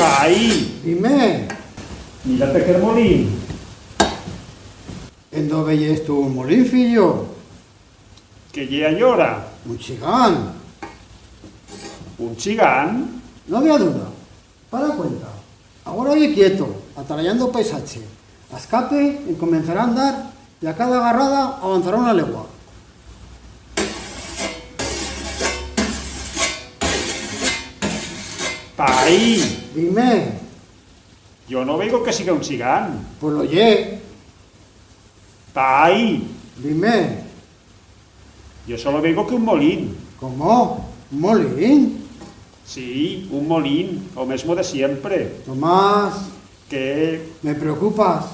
Ahí, Dime, mírate que molín. ¿en dónde veyes tú un molín, fillo? Que ya llora. Un chigán. Un chigán. No había duda. Para cuenta. Ahora oye quieto, atarallando paisaje. A escape y comenzará a andar y a cada agarrada avanzará una legua. Ahí, Dime, yo no veo que siga un chigán. pues lo oye. Ahí, Dime, yo solo veo que un molín. ¿cómo? ¿Un molín? Sí, un molín, o mesmo de siempre. Tomás, Que me preocupas.